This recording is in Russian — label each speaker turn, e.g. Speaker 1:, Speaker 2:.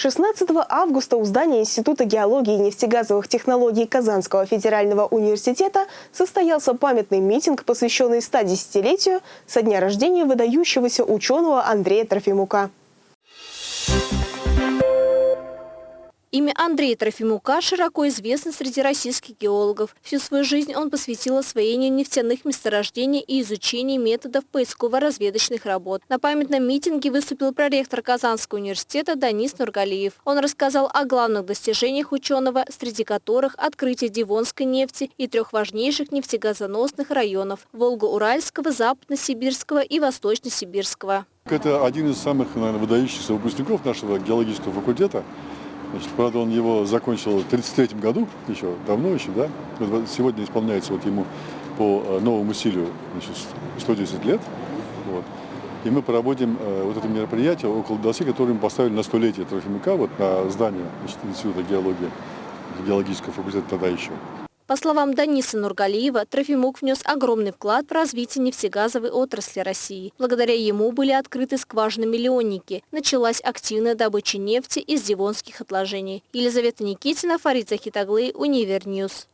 Speaker 1: 16 августа у здания Института геологии и нефтегазовых технологий Казанского федерального университета состоялся памятный митинг, посвященный 110-летию со дня рождения выдающегося ученого Андрея Трофимука.
Speaker 2: Имя Андрея Трофимука широко известно среди российских геологов. Всю свою жизнь он посвятил освоению нефтяных месторождений и изучению методов поисково-разведочных работ. На памятном митинге выступил проректор Казанского университета Данис Нургалиев. Он рассказал о главных достижениях ученого, среди которых открытие Дивонской нефти и трех важнейших нефтегазоносных районов – Волго-Уральского, Западно-Сибирского и Восточно-Сибирского.
Speaker 3: Это один из самых, наверное, выдающихся выпускников нашего геологического факультета. Значит, правда, он его закончил в 1933 году, еще давно еще, да. Сегодня исполняется вот ему по э, новому стилю значит, 110 лет. Вот. И мы проводим э, вот это мероприятие около доски, которое мы поставили на столетие Трофимука, вот на здание значит, Института геологии, геологического факультета тогда еще.
Speaker 2: По словам Даниса Нургалиева, Трофимук внес огромный вклад в развитие нефтегазовой отрасли России. Благодаря ему были открыты скважины-миллионники. Началась активная добыча нефти из девонских отложений. Елизавета Никитина, Фарид Захидоглы, Univer News.